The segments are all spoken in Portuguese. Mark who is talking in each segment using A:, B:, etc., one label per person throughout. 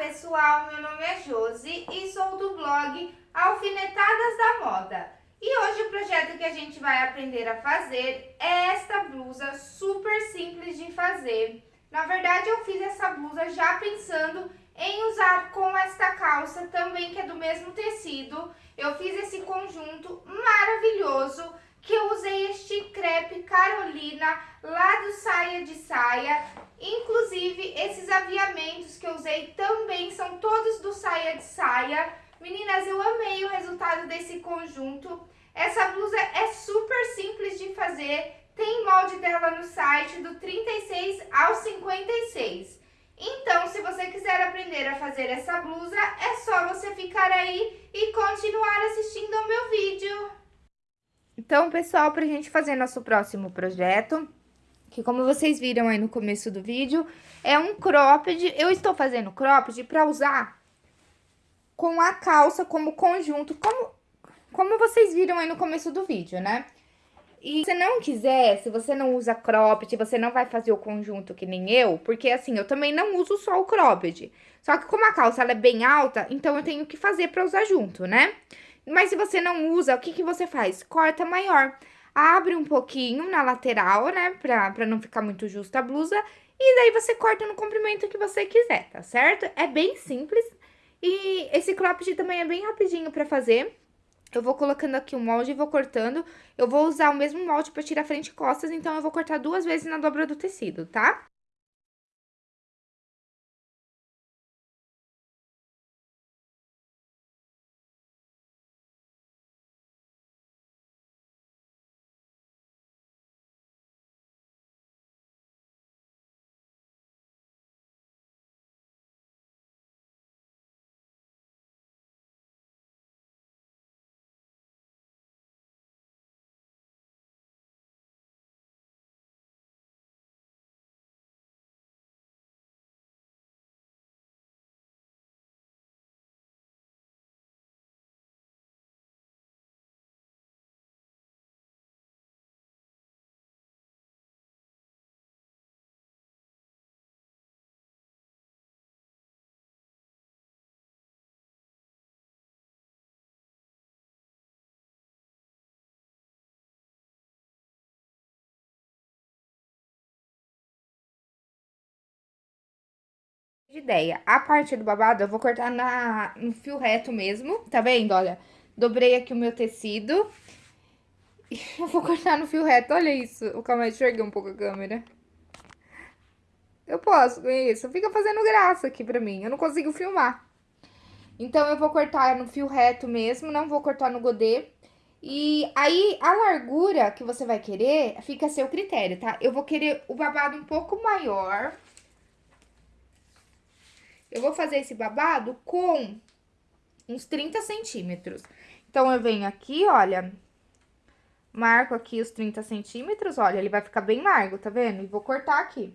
A: pessoal, meu nome é Josi e sou do blog Alfinetadas da Moda. E hoje o projeto que a gente vai aprender a fazer é esta blusa super simples de fazer. Na verdade eu fiz essa blusa já pensando em usar com esta calça também que é do mesmo tecido. Eu fiz esse conjunto maravilhoso que eu usei este crepe Carolina lá do Saia de Saia. Inclusive, esses aviamentos que eu usei também são todos do Saia de Saia. Meninas, eu amei o resultado desse conjunto. Essa blusa é super simples de fazer. Tem molde dela no site do 36 ao 56. Então, se você quiser aprender a fazer essa blusa, é só você ficar aí e continuar assistindo ao meu vídeo. Então, pessoal, pra gente fazer nosso próximo projeto, que como vocês viram aí no começo do vídeo, é um cropped. Eu estou fazendo cropped pra usar com a calça como conjunto, como, como vocês viram aí no começo do vídeo, né? E se não quiser, se você não usa cropped, você não vai fazer o conjunto que nem eu, porque assim, eu também não uso só o cropped. Só que como a calça é bem alta, então eu tenho que fazer pra usar junto, né? Mas se você não usa, o que, que você faz? Corta maior. Abre um pouquinho na lateral, né? Pra, pra não ficar muito justa a blusa. E daí você corta no comprimento que você quiser, tá certo? É bem simples. E esse cropped também é bem rapidinho pra fazer. Eu vou colocando aqui o molde e vou cortando. Eu vou usar o mesmo molde pra tirar frente e costas, então eu vou cortar duas vezes na dobra do tecido, tá? De ideia. A parte do babado eu vou cortar na, no fio reto mesmo, tá vendo? Olha, dobrei aqui o meu tecido. E eu vou cortar no fio reto, olha isso. Calma aí, enxerguei um pouco a câmera. Eu posso com isso. Fica fazendo graça aqui pra mim, eu não consigo filmar. Então, eu vou cortar no fio reto mesmo, não vou cortar no godê. E aí, a largura que você vai querer, fica a seu critério, tá? Eu vou querer o babado um pouco maior, eu vou fazer esse babado com uns 30 centímetros. Então, eu venho aqui, olha, marco aqui os 30 centímetros, olha, ele vai ficar bem largo, tá vendo? E vou cortar aqui.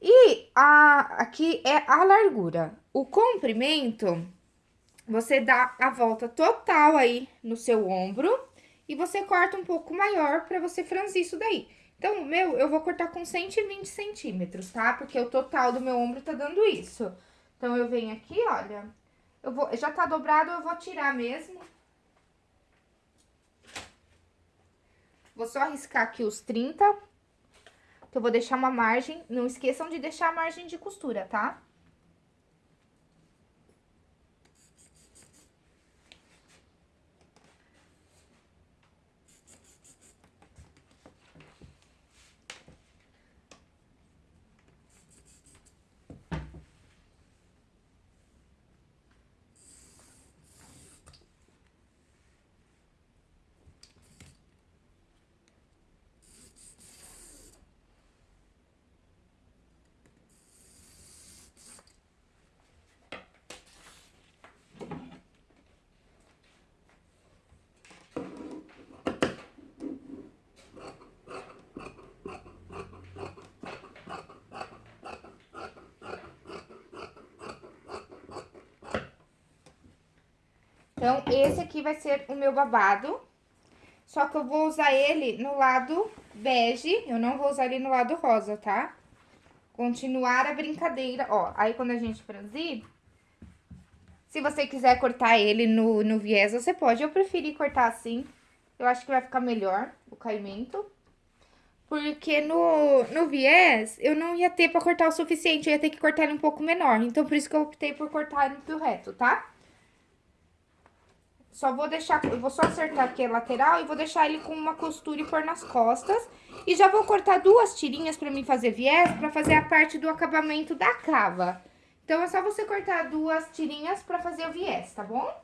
A: E a, aqui é a largura. O comprimento, você dá a volta total aí no seu ombro e você corta um pouco maior pra você franzir isso daí. Então, o meu, eu vou cortar com 120 centímetros, tá? Porque o total do meu ombro tá dando isso. Então, eu venho aqui, olha, eu vou, já tá dobrado, eu vou tirar mesmo. Vou só riscar aqui os 30, que eu vou deixar uma margem, não esqueçam de deixar a margem de costura, tá? Então, esse aqui vai ser o meu babado. Só que eu vou usar ele no lado bege, eu não vou usar ele no lado rosa, tá? Continuar a brincadeira, ó. Aí, quando a gente franzir, Se você quiser cortar ele no, no viés, você pode. Eu preferi cortar assim. Eu acho que vai ficar melhor o caimento. Porque no, no viés, eu não ia ter pra cortar o suficiente. Eu ia ter que cortar ele um pouco menor. Então, por isso que eu optei por cortar ele no reto, tá? Só vou deixar, eu vou só acertar aqui a lateral e vou deixar ele com uma costura e pôr nas costas. E já vou cortar duas tirinhas pra mim fazer viés, pra fazer a parte do acabamento da cava. Então, é só você cortar duas tirinhas pra fazer o viés, tá bom?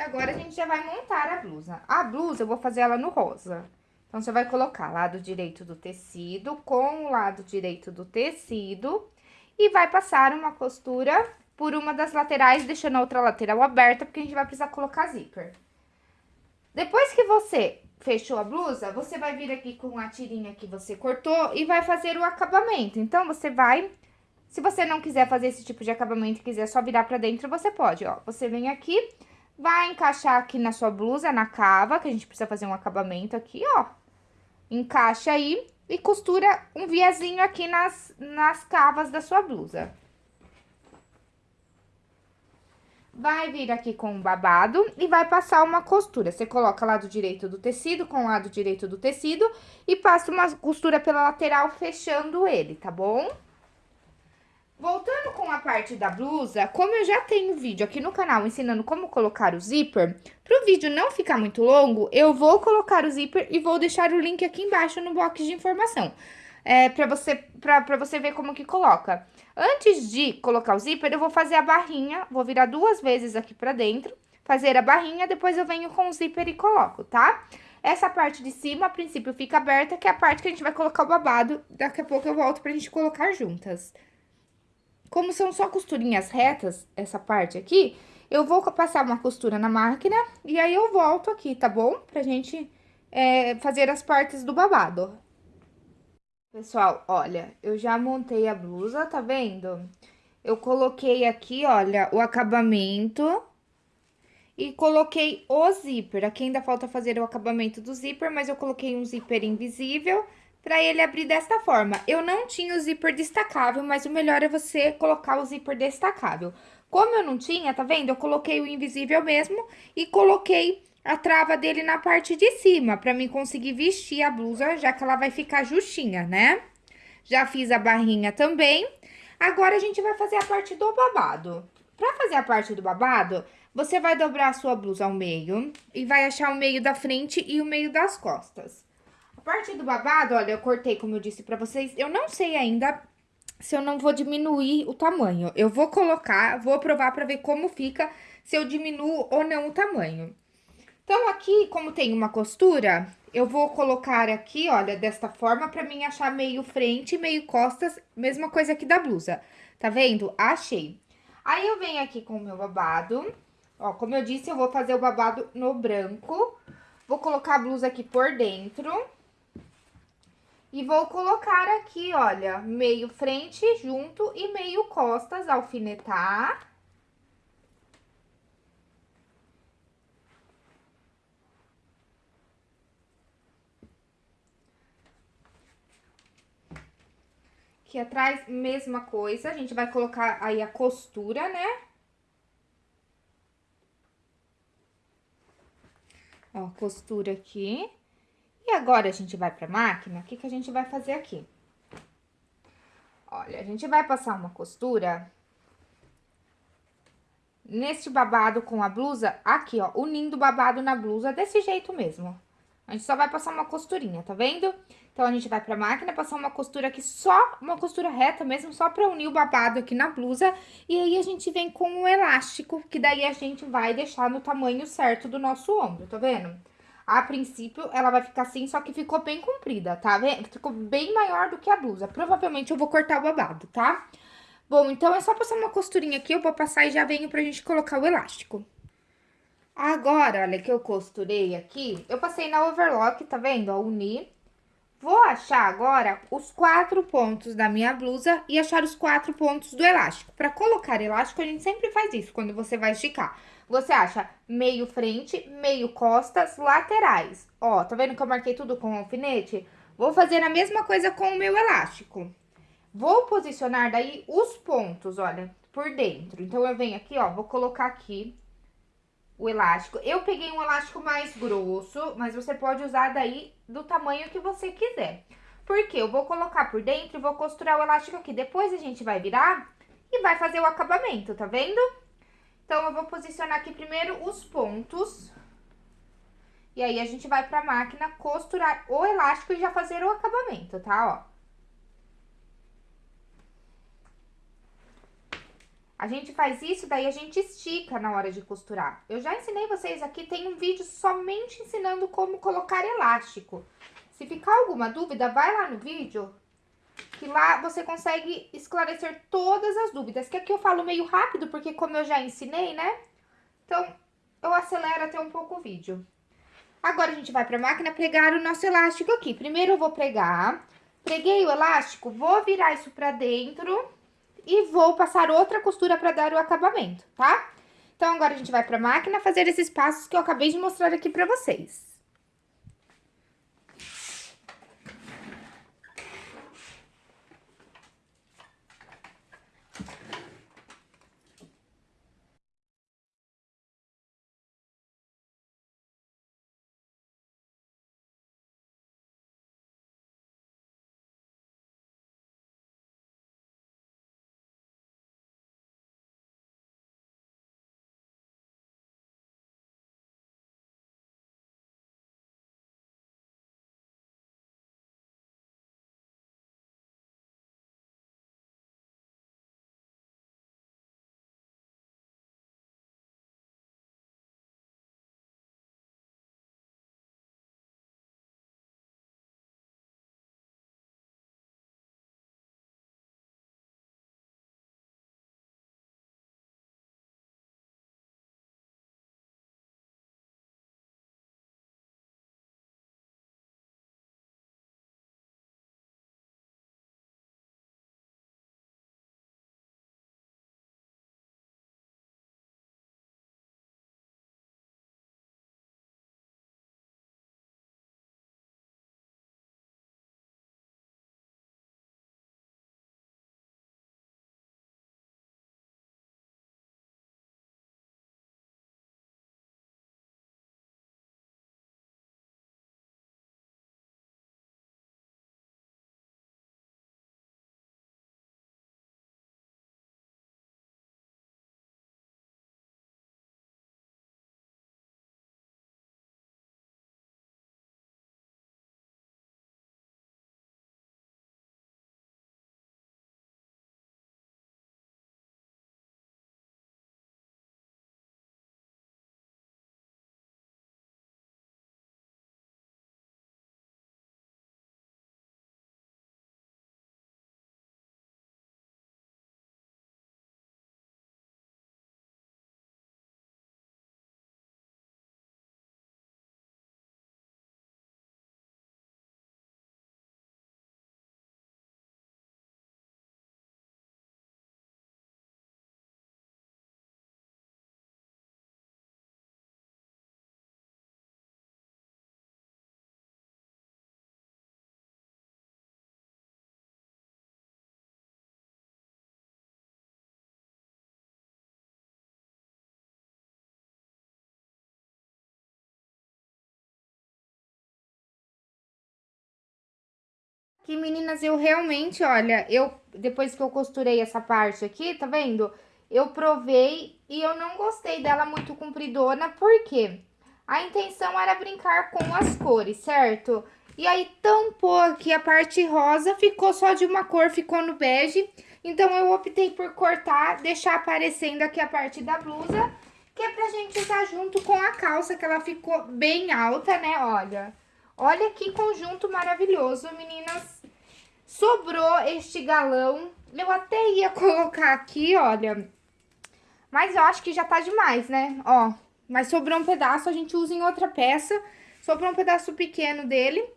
A: Agora a gente já vai montar a blusa. A blusa eu vou fazer ela no rosa. Então, você vai colocar lado direito do tecido com o lado direito do tecido e vai passar uma costura por uma das laterais, deixando a outra lateral aberta, porque a gente vai precisar colocar zíper. Depois que você fechou a blusa, você vai vir aqui com a tirinha que você cortou e vai fazer o acabamento. Então, você vai... Se você não quiser fazer esse tipo de acabamento e quiser só virar pra dentro, você pode, ó. Você vem aqui Vai encaixar aqui na sua blusa, na cava, que a gente precisa fazer um acabamento aqui, ó. Encaixa aí e costura um viezinho aqui nas, nas cavas da sua blusa. Vai vir aqui com o babado e vai passar uma costura. Você coloca lado direito do tecido com lado direito do tecido e passa uma costura pela lateral fechando ele, tá bom? Voltando com a parte da blusa, como eu já tenho vídeo aqui no canal ensinando como colocar o zíper, para o vídeo não ficar muito longo, eu vou colocar o zíper e vou deixar o link aqui embaixo no box de informação. É, para você, você ver como que coloca. Antes de colocar o zíper, eu vou fazer a barrinha, vou virar duas vezes aqui pra dentro, fazer a barrinha, depois eu venho com o zíper e coloco, tá? Essa parte de cima, a princípio, fica aberta, que é a parte que a gente vai colocar o babado. Daqui a pouco eu volto pra gente colocar juntas. Como são só costurinhas retas, essa parte aqui, eu vou passar uma costura na máquina e aí eu volto aqui, tá bom? Pra gente é, fazer as partes do babado. Pessoal, olha, eu já montei a blusa, tá vendo? Eu coloquei aqui, olha, o acabamento e coloquei o zíper. Aqui ainda falta fazer o acabamento do zíper, mas eu coloquei um zíper invisível para ele abrir desta forma. Eu não tinha o zíper destacável, mas o melhor é você colocar o zíper destacável. Como eu não tinha, tá vendo? Eu coloquei o invisível mesmo e coloquei a trava dele na parte de cima, para mim conseguir vestir a blusa, já que ela vai ficar justinha, né? Já fiz a barrinha também. Agora, a gente vai fazer a parte do babado. Pra fazer a parte do babado, você vai dobrar a sua blusa ao meio e vai achar o meio da frente e o meio das costas. Parte do babado, olha, eu cortei, como eu disse pra vocês, eu não sei ainda se eu não vou diminuir o tamanho. Eu vou colocar, vou provar pra ver como fica, se eu diminuo ou não o tamanho. Então, aqui, como tem uma costura, eu vou colocar aqui, olha, desta forma, pra mim achar meio frente meio costas, mesma coisa aqui da blusa. Tá vendo? Achei. Aí, eu venho aqui com o meu babado, ó, como eu disse, eu vou fazer o babado no branco. Vou colocar a blusa aqui por dentro. E vou colocar aqui, olha, meio frente junto e meio costas, alfinetar. Aqui atrás, mesma coisa, a gente vai colocar aí a costura, né? Ó, costura aqui. E agora, a gente vai pra máquina, o que que a gente vai fazer aqui? Olha, a gente vai passar uma costura nesse babado com a blusa, aqui, ó, unindo o babado na blusa desse jeito mesmo. A gente só vai passar uma costurinha, tá vendo? Então, a gente vai pra máquina, passar uma costura aqui, só uma costura reta mesmo, só pra unir o babado aqui na blusa. E aí, a gente vem com o elástico, que daí a gente vai deixar no tamanho certo do nosso ombro, tá vendo? A princípio, ela vai ficar assim, só que ficou bem comprida, tá vendo? Ficou bem maior do que a blusa. Provavelmente eu vou cortar o babado, tá? Bom, então é só passar uma costurinha aqui, eu vou passar e já venho pra gente colocar o elástico. Agora, olha, que eu costurei aqui, eu passei na overlock, tá vendo? Ó, uni. Vou achar agora os quatro pontos da minha blusa e achar os quatro pontos do elástico. Pra colocar elástico, a gente sempre faz isso quando você vai esticar. Você acha meio frente, meio costas, laterais. Ó, tá vendo que eu marquei tudo com alfinete? Vou fazer a mesma coisa com o meu elástico. Vou posicionar daí os pontos, olha, por dentro. Então, eu venho aqui, ó, vou colocar aqui o elástico. Eu peguei um elástico mais grosso, mas você pode usar daí do tamanho que você quiser. Porque eu vou colocar por dentro e vou costurar o elástico aqui. Depois a gente vai virar e vai fazer o acabamento, tá vendo? Então, eu vou posicionar aqui primeiro os pontos. E aí, a gente vai pra máquina costurar o elástico e já fazer o acabamento, tá? Ó. A gente faz isso, daí a gente estica na hora de costurar. Eu já ensinei vocês aqui, tem um vídeo somente ensinando como colocar elástico. Se ficar alguma dúvida, vai lá no vídeo, que lá você consegue esclarecer todas as dúvidas. Que aqui eu falo meio rápido, porque como eu já ensinei, né? Então, eu acelero até um pouco o vídeo. Agora, a gente vai pra máquina pregar o nosso elástico aqui. Primeiro, eu vou pregar. Preguei o elástico, vou virar isso pra dentro e vou passar outra costura para dar o acabamento, tá? Então, agora a gente vai para a máquina fazer esses passos que eu acabei de mostrar aqui para vocês. Meninas, eu realmente, olha, eu, depois que eu costurei essa parte aqui, tá vendo? eu provei e eu não gostei dela muito compridona, porque a intenção era brincar com as cores, certo? E aí tampou aqui a parte rosa, ficou só de uma cor, ficou no bege. Então, eu optei por cortar, deixar aparecendo aqui a parte da blusa, que é pra gente usar junto com a calça, que ela ficou bem alta, né? Olha, olha que conjunto maravilhoso, meninas. Sobrou este galão, eu até ia colocar aqui, olha, mas eu acho que já tá demais, né? Ó, mas sobrou um pedaço, a gente usa em outra peça. Sobrou um pedaço pequeno dele.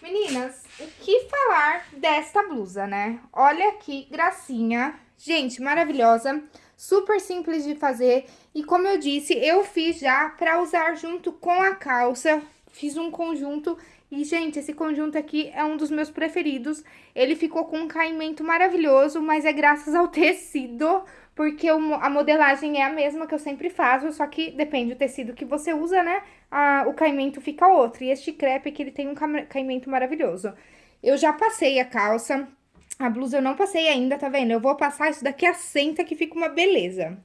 A: Meninas, o que falar desta blusa, né? Olha que gracinha. Gente, maravilhosa. Super simples de fazer. E como eu disse, eu fiz já pra usar junto com a calça. Fiz um conjunto e, gente, esse conjunto aqui é um dos meus preferidos. Ele ficou com um caimento maravilhoso, mas é graças ao tecido, porque a modelagem é a mesma que eu sempre faço, só que depende do tecido que você usa, né? A, o caimento fica outro. E este crepe aqui, ele tem um caimento maravilhoso. Eu já passei a calça, a blusa eu não passei ainda, tá vendo? Eu vou passar isso daqui a senta que fica uma beleza.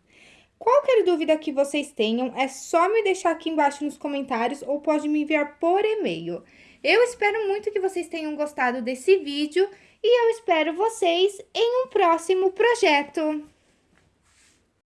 A: Qualquer dúvida que vocês tenham, é só me deixar aqui embaixo nos comentários ou pode me enviar por e-mail. Eu espero muito que vocês tenham gostado desse vídeo e eu espero vocês em um próximo projeto.